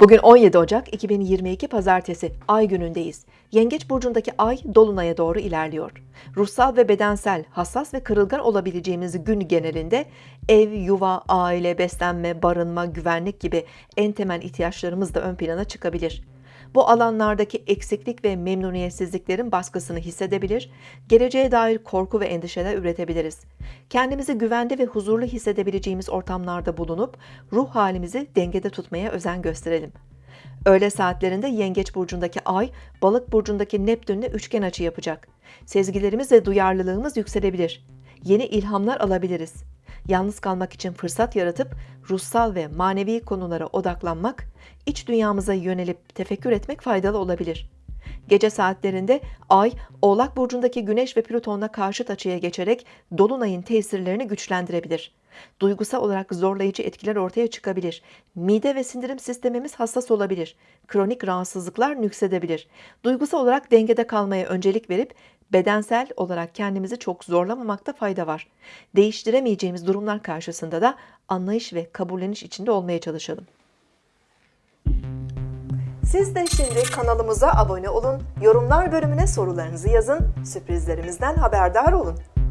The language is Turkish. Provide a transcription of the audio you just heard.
Bugün 17 Ocak 2022 Pazartesi Ay günündeyiz. Yengeç burcundaki Ay dolunaya doğru ilerliyor. Ruhsal ve bedensel, hassas ve kırılgan olabileceğimiz gün genelinde ev, yuva, aile, beslenme, barınma, güvenlik gibi en temel ihtiyaçlarımız da ön plana çıkabilir. Bu alanlardaki eksiklik ve memnuniyetsizliklerin baskısını hissedebilir, geleceğe dair korku ve endişeler üretebiliriz. Kendimizi güvende ve huzurlu hissedebileceğimiz ortamlarda bulunup ruh halimizi dengede tutmaya özen gösterelim. Öğle saatlerinde Yengeç burcundaki Ay, Balık burcundaki Neptünle üçgen açı yapacak. Sezgilerimiz ve duyarlılığımız yükselebilir. Yeni ilhamlar alabiliriz. Yalnız kalmak için fırsat yaratıp ruhsal ve manevi konulara odaklanmak, iç dünyamıza yönelip tefekkür etmek faydalı olabilir. Gece saatlerinde Ay, Oğlak burcundaki Güneş ve Plüton'la karşıt açıya geçerek dolunayın tesirlerini güçlendirebilir. Duygusal olarak zorlayıcı etkiler ortaya çıkabilir. Mide ve sindirim sistemimiz hassas olabilir. Kronik rahatsızlıklar nüksedebilir. Duygusal olarak dengede kalmaya öncelik verip bedensel olarak kendimizi çok zorlamamakta fayda var. Değiştiremeyeceğimiz durumlar karşısında da anlayış ve kabulleniş içinde olmaya çalışalım. Siz de şimdi kanalımıza abone olun, yorumlar bölümüne sorularınızı yazın, sürprizlerimizden haberdar olun.